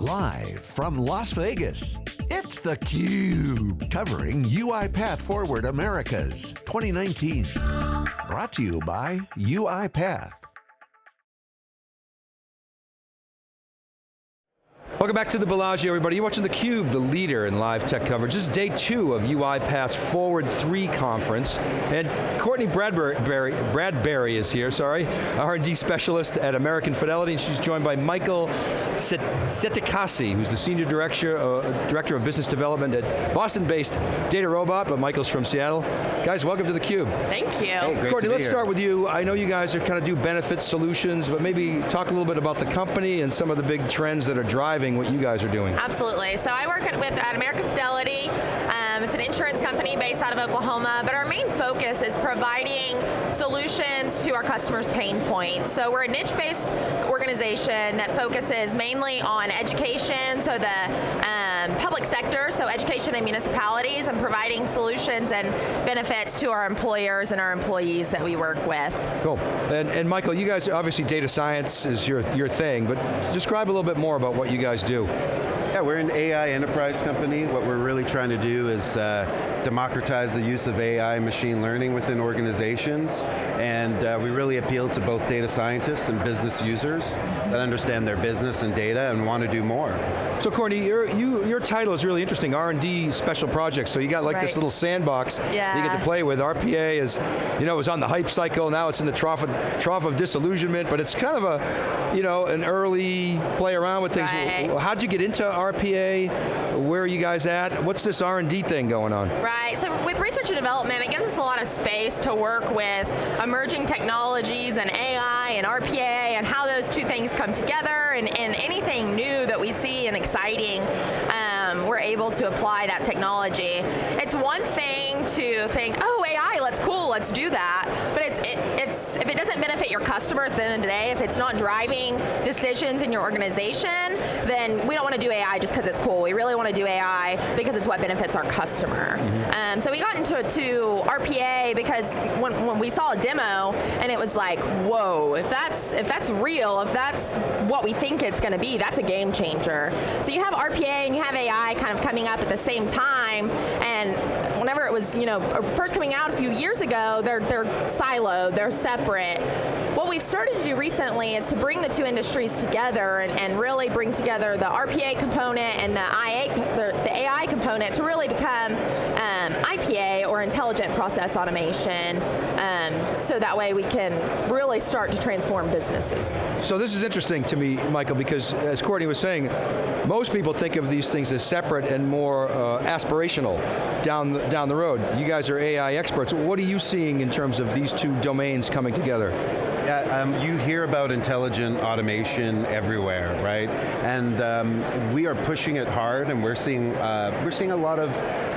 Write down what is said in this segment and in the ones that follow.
Live from Las Vegas, it's theCUBE, covering UiPath Forward Americas 2019. Brought to you by UiPath. Welcome back to the Bellagio, everybody. You're watching theCUBE, the leader in live tech coverage. This is day two of UiPath's Forward 3 conference. And Courtney Bradbury, Bradbury is here, sorry, R&D specialist at American Fidelity, and she's joined by Michael Setikasi, who's the Senior Director, uh, Director of Business Development at Boston-based DataRobot, but Michael's from Seattle. Guys, welcome to theCUBE. Thank you. Hey, Courtney, let's here. start with you. I know you guys are kind of do benefit solutions, but maybe talk a little bit about the company and some of the big trends that are driving doing what you guys are doing. Absolutely. So I work at, with at American Fidelity. Um, it's an insurance company based out of Oklahoma, but our main focus is providing solutions to our customers' pain points. So we're a niche-based organization that focuses mainly on education, so the um, Um, public sector, so education and municipalities, and providing solutions and benefits to our employers and our employees that we work with. Cool. And, and Michael, you guys, obviously data science is your, your thing, but describe a little bit more about what you guys do. Yeah, we're an AI enterprise company. What we're really trying to do is uh, democratize the use of AI and machine learning within organizations, and uh, we really appeal to both data scientists and business users that understand their business and data and want to do more. So Courtney, your, you, your title is really interesting, R&D Special Projects, so you got like right. this little sandbox yeah. you get to play with. RPA is, you know, it was on the hype cycle, now it's in the trough of, trough of disillusionment, but it's kind of a, you know, an early play around with things. Right. How'd you get into RPA? RPA? Where are you guys at? What's this R&D thing going on? Right, so with research and development, it gives us a lot of space to work with emerging technologies and AI and RPA and how those two things come together and, and anything new that we see and exciting, um, we're able to apply that technology. It's one thing to think, oh, AI, let's cool, let's do that, but it's, it, it's if it doesn't benefit your customer at the end of the day, if it's not driving decisions in your organization, then we don't want to do AI just because it's cool. We really want to do AI because it's what benefits our customer. Mm -hmm. um, so we got into to RPA because when, when we saw a demo and it was like, whoa, if that's if that's real, if that's what we think it's going to be, that's a game changer. So you have RPA and you have AI kind of coming up at the same time, and whenever it was, you know, uh, first coming out a few years ago, they're they're siloed, they're separate. What we've started to do recently is to bring the two industries together and, and really bring together the RPA component and the, IA, the, the AI component to really become intelligent process automation um, so that way we can really start to transform businesses. So this is interesting to me, Michael, because as Courtney was saying, most people think of these things as separate and more uh, aspirational down the, down the road. You guys are AI experts. What are you seeing in terms of these two domains coming together? Yeah, um, you hear about intelligent automation everywhere, right? And um, we are pushing it hard, and we're seeing uh, we're seeing a lot of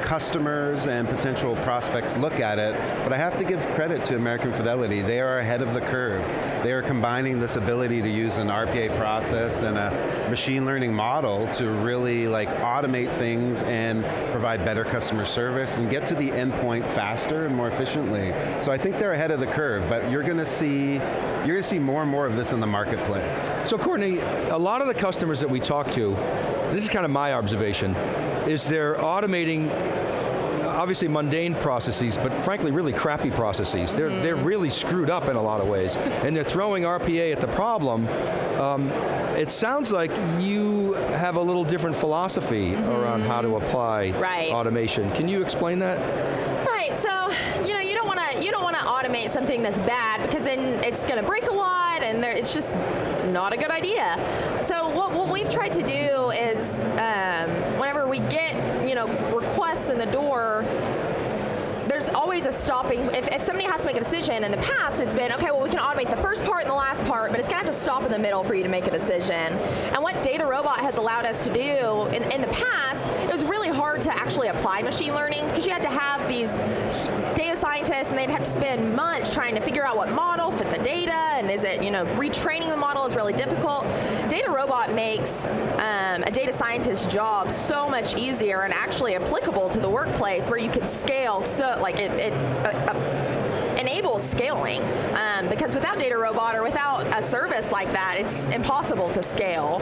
customers and potential prospects look at it. But I have to give credit to American Fidelity; they are ahead of the curve. They are combining this ability to use an RPA process and a machine learning model to really like automate things and provide better customer service and get to the endpoint faster and more efficiently. So I think they're ahead of the curve. But you're going to see you're going to see more and more of this in the marketplace. So Courtney, a lot of the customers that we talk to, this is kind of my observation, is they're automating obviously mundane processes, but frankly really crappy processes. They're, mm. they're really screwed up in a lot of ways. and they're throwing RPA at the problem. Um, it sounds like you have a little different philosophy mm -hmm. around how to apply right. automation. Can you explain that? Right, so, you know, you don't want to you don't want to automate something that's bad because then it's going to break a lot and there, it's just not a good idea. So what, what we've tried to do is um, whenever we get, you know, requests in the door always a stopping, if, if somebody has to make a decision, in the past it's been, okay, well we can automate the first part and the last part, but it's to have to stop in the middle for you to make a decision. And what DataRobot has allowed us to do, in, in the past, it was really hard to actually apply machine learning, because you had to have these data scientists and they'd have to spend months trying to figure out what model fit the data, and is it, you know, retraining the model is really difficult. DataRobot makes um, a data scientist's job so much easier and actually applicable to the workplace where you can scale so, like it, it uh, uh, enables scaling. Um, because without Data Robot or without a service like that, it's impossible to scale.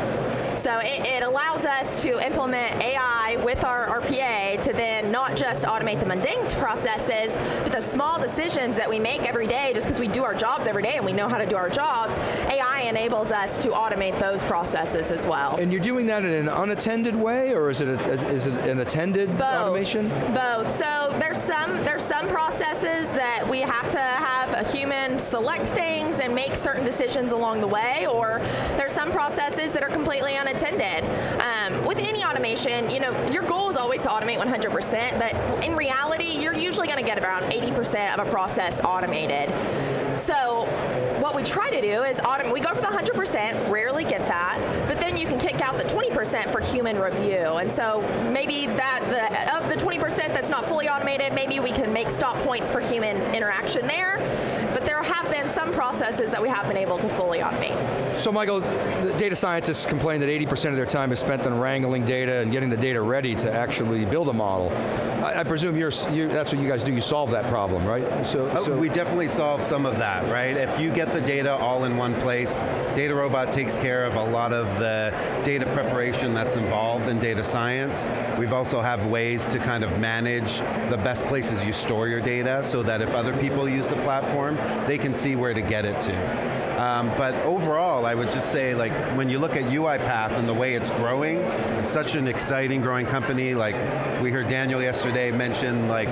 So it, it allows us to implement AI with our RPA to then not just automate the mundane processes, but the small decisions that we make every day just because we do our jobs every day and we know how to do our jobs, AI enables us to automate those processes as well. And you're doing that in an unattended way, or is it, a, is it an attended Both. automation? Both. So there's some there's some processes that we have to have a human select things and make certain decisions along the way, or there's some processes that are completely unattended. Um, with any automation, you know, your goal is always to automate 100%, but in reality, you're usually going to get around 80% of a process automated. So what we try to do is automate, we go for the 100%, rarely get that, but then you can kick out the 20% for human review. And so maybe that the, of the 20% that's not fully automated, maybe we can make stop points for human interaction there. But there have been some processes that we have been able to fully automate. So Michael, the data scientists complain that 80% of their time is spent on wrangling data and getting the data ready to actually build a model. I, I presume you're, you, that's what you guys do, you solve that problem, right? So, oh, so we definitely solve some of that, right? If you get the data all in one place, Data Robot takes care of a lot of the data preparation that's involved in data science. We've also have ways to kind of manage the best places you store your data so that if other people use the platform, they can see where to get it to. Um, but overall, I would just say, like, when you look at UiPath and the way it's growing, it's such an exciting growing company. Like, we heard Daniel yesterday mention, like,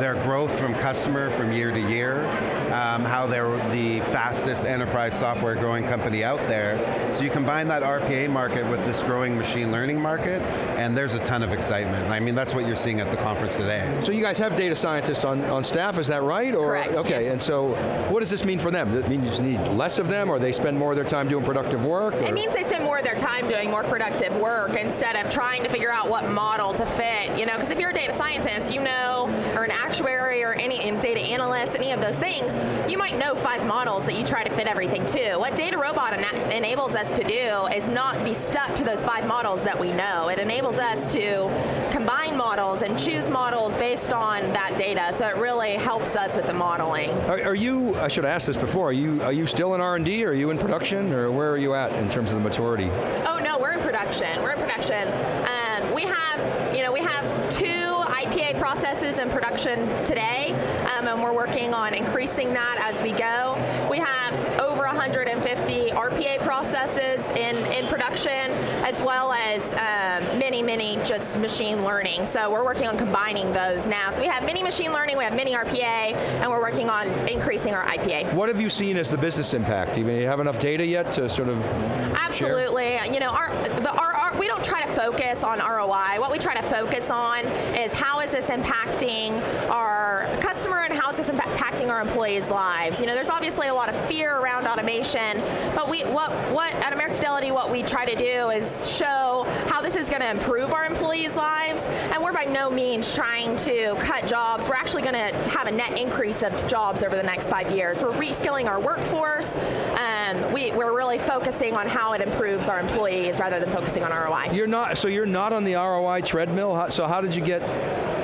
their growth from customer from year to year, um, how they're the fastest enterprise software growing company out there. So you combine that RPA market with this growing machine learning market, and there's a ton of excitement. I mean, that's what you're seeing at the conference today. So you guys have data scientists on, on staff, is that right? Or, Correct, Okay, yes. and so what does this mean for them? Does it mean you just need less of them, or they spend more of their time doing productive work? Or? It means they spend more of their time doing more productive work instead of trying to figure out what model to fit. You know, because if you're a data scientist, you know, or an actuary or any data analyst, any of those things, you might know five models that you try to fit everything to. What Data Robot enables us to do is not be stuck to those five models that we know. It enables us to combine models and choose models based on that data, so it really helps us with the modeling. Are, are you, I should have asked this before, are you, are you still in R&D, are you in production, or where are you at in terms of the maturity? Oh no, we're in production, we're in production. Um, we have, you know, we have IPA processes in production today, um, and we're working on increasing that as we go. We have over 150 RPA processes in, in production, as well as um, many, many just machine learning. So we're working on combining those now. So we have many machine learning, we have many RPA, and we're working on increasing our IPA. What have you seen as the business impact? Do you have enough data yet to sort of Absolutely. Share? You know, our, the, our, we don't try to focus on ROI. What we try to focus on is how is this impacting our customer and how is this impacting our employees' lives. You know, there's obviously a lot of fear around automation, but we, what, what at American Fidelity, what we try to do is show how this is going to improve our employees' lives, and we're by no means trying to cut jobs. We're actually going to have a net increase of jobs over the next five years. We're reskilling our workforce. Um, we, we're really focusing on how it improves our employees rather than focusing on ROI. You're not, so you're not on the ROI treadmill? So how did you get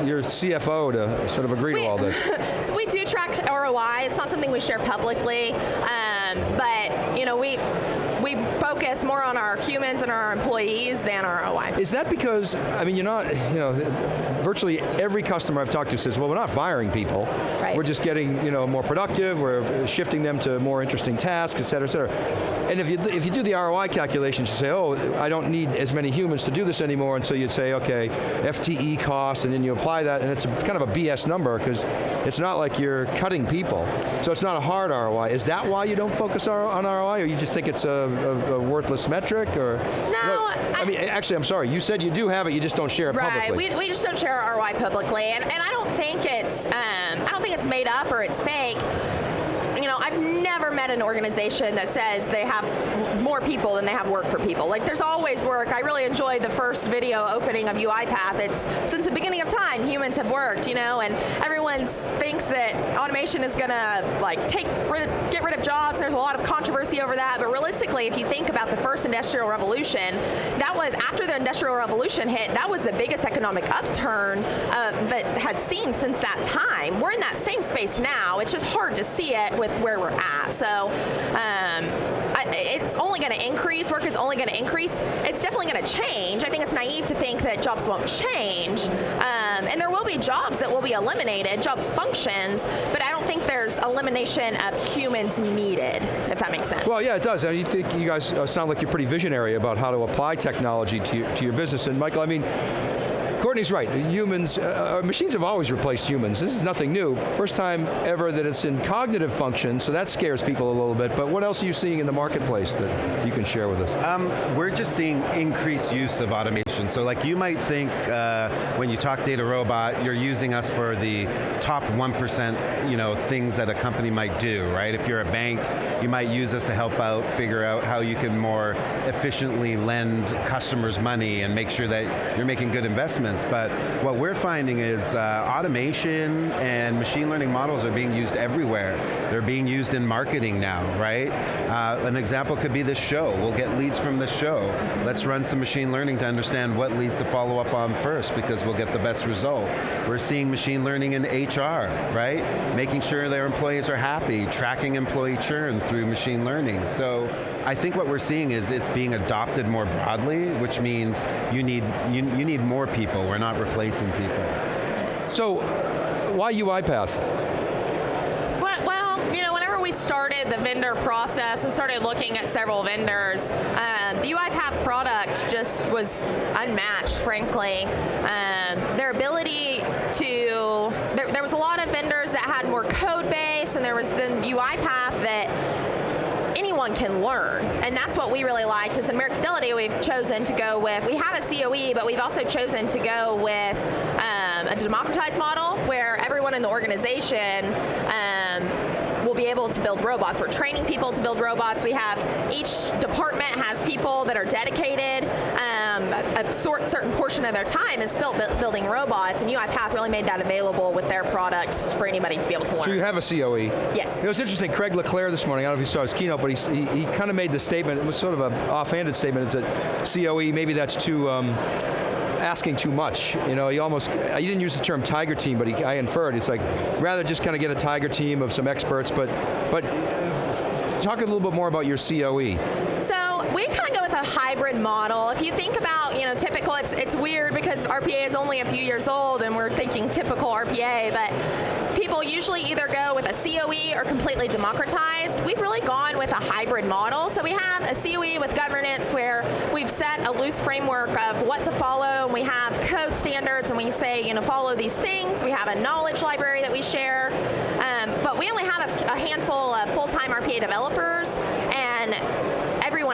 your CFO to sort of agree we, to all this? so we do track ROI. It's not something we share publicly, um, but you know we focus more on our humans and our employees than our ROI. Is that because, I mean, you're not, you know, virtually every customer I've talked to says, well, we're not firing people. Right. We're just getting, you know, more productive, we're shifting them to more interesting tasks, et cetera, et cetera. And if you, if you do the ROI calculations, you say, oh, I don't need as many humans to do this anymore, and so you'd say, okay, FTE cost, and then you apply that, and it's a, kind of a BS number, because it's not like you're cutting people. So it's not a hard ROI. Is that why you don't focus on ROI, or you just think it's a a, a, worthless metric, or? No, I, I, mean, actually, I'm sorry. You said you do have it, you just don't share it right, publicly. Right, we, we just don't share our ROI publicly, and, and I don't think it's, um, I don't think it's made up or it's fake. You know, I I've never met an organization that says they have more people than they have work for people. Like there's always work. I really enjoyed the first video opening of UiPath. It's since the beginning of time, humans have worked, you know, and everyone thinks that automation is going to like take get rid of jobs. There's a lot of controversy over that, but realistically, if you think about the first industrial revolution, that was after the industrial revolution hit, that was the biggest economic upturn uh, that had seen since that time. We're in that same space now. It's just hard to see it with where we're at. So um, I, it's only going to increase. Work is only going to increase. It's definitely going to change. I think it's naive to think that jobs won't change. Um, and there will be jobs that will be eliminated, job functions, but I don't think there's elimination of humans needed, if that makes sense. Well, yeah, it does. I mean, you think you guys uh, sound like you're pretty visionary about how to apply technology to your, to your business. And Michael, I mean, Courtney's right, humans, uh, uh, machines have always replaced humans. This is nothing new. First time ever that it's in cognitive function, so that scares people a little bit, but what else are you seeing in the marketplace that you can share with us? Um, we're just seeing increased use of automation. So like you might think uh, when you talk data robot, you're using us for the top 1% you know, things that a company might do, right? If you're a bank, you might use us to help out, figure out how you can more efficiently lend customers money and make sure that you're making good investments but what we're finding is uh, automation and machine learning models are being used everywhere. They're being used in marketing now, right? Uh, an example could be this show. We'll get leads from this show. Let's run some machine learning to understand what leads to follow up on first because we'll get the best result. We're seeing machine learning in HR, right? Making sure their employees are happy, tracking employee churn through machine learning. So I think what we're seeing is it's being adopted more broadly, which means you need, you, you need more people people, we're not replacing people. So, why UiPath? Well, you know, whenever we started the vendor process and started looking at several vendors, um, the UiPath product just was unmatched, frankly. Um, their ability to, there, there was a lot of vendors that had more code base, and there was the UiPath that anyone can learn. And that's what we really liked is in American Fidelity we've chosen to go with, we have a COE, but we've also chosen to go with um, a democratized model where everyone in the organization um, will be able to build robots. We're training people to build robots. We have, each department has people that are dedicated. Um, a, sort, certain portion of their time is spent building robots, and UiPath really made that available with their products for anybody to be able to learn. So you have a COE. Yes. It was interesting, Craig Le Clair this morning, I don't know if you saw his keynote, but he, he, he kind of made the statement, it was sort of an offhanded statement, it's a COE, maybe that's too, um, asking too much. You know, he almost, he didn't use the term tiger team, but he, I inferred, it's like, rather just kind of get a tiger team of some experts, but, but talk a little bit more about your COE. We kind of go with a hybrid model. If you think about, you know, typical, it's, it's weird because RPA is only a few years old and we're thinking typical RPA, but people usually either go with a COE or completely democratized. We've really gone with a hybrid model. So we have a COE with governance where we've set a loose framework of what to follow, and we have code standards, and we say, you know, follow these things. We have a knowledge library that we share. Um, but we only have a, a handful of full-time RPA developers, and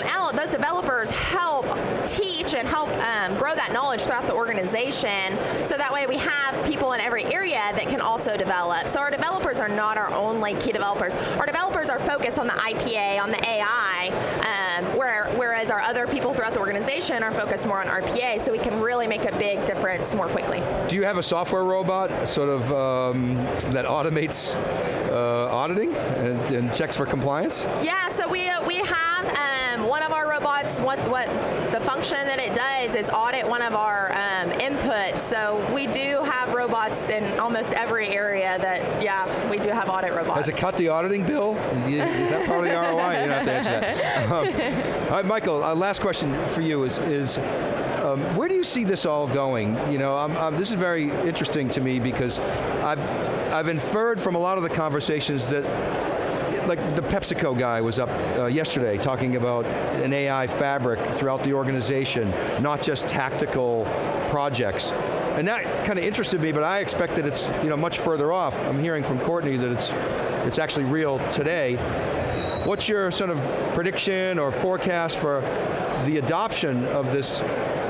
else, those developers help teach and help um, grow that knowledge throughout the organization, so that way we have people in every area that can also develop. So our developers are not our only key developers. Our developers are focused on the IPA, on the AI, um, where, whereas our other people throughout the organization are focused more on RPA, so we can really make a big difference more quickly. Do you have a software robot sort of um, that automates uh, auditing and, and, checks for compliance? Yeah, so we, uh, we have um, what, what the function that it does is audit one of our um, inputs. So we do have robots in almost every area that, yeah, we do have audit robots. Has it cut the auditing bill? Is that part of the ROI? You don't have to answer that. Um, all right, Michael, uh, last question for you is, is um, where do you see this all going? You know, I'm, I'm, this is very interesting to me because I've, I've inferred from a lot of the conversations that like the PepsiCo guy was up uh, yesterday talking about an AI fabric throughout the organization, not just tactical projects. And that kind of interested me, but I expect that it's you know much further off. I'm hearing from Courtney that it's it's actually real today. What's your sort of prediction or forecast for the adoption of this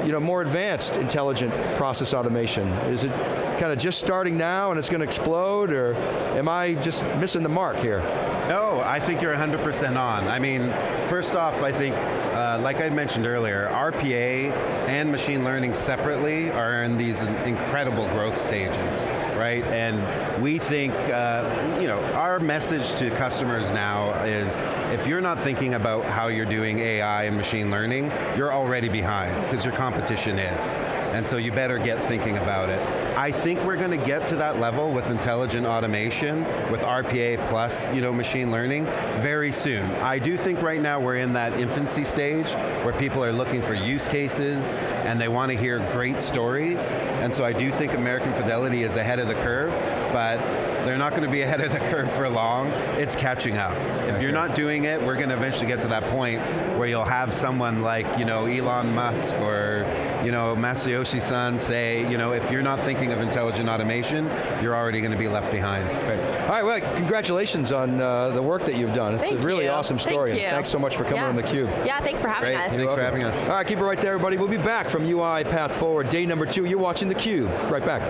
you know, more advanced intelligent process automation? Is it kind of just starting now and it's going to explode, or am I just missing the mark here? No, I think you're 100% on. I mean, first off, I think, uh, like I mentioned earlier, RPA and machine learning separately are in these incredible growth stages, right? And we think, uh, you know, our message to customers now is, if you're not thinking about how you're doing AI and machine learning, you're already behind, because your competition is. And so you better get thinking about it. I think we're going to get to that level with intelligent automation, with RPA plus you know, machine learning, very soon. I do think right now we're in that infancy stage where people are looking for use cases and they want to hear great stories. And so I do think American Fidelity is ahead of the curve, but they're not going to be ahead of the curve for long. It's catching up. If okay. you're not doing it, we're going to eventually get to that point where you'll have someone like you know, Elon Musk or you know, Masayoshi Son say, you know, if you're not thinking of intelligent automation, you're already going to be left behind. Right. All right, well, congratulations on uh, the work that you've done. It's Thank a really you. awesome story. Thank you. Thanks so much for coming yeah. on theCUBE. Yeah, thanks for having Great. us. Thanks for having us. All right, keep it right there, everybody. We'll be back from UI Path Forward, day number two. You're watching theCUBE. Right back.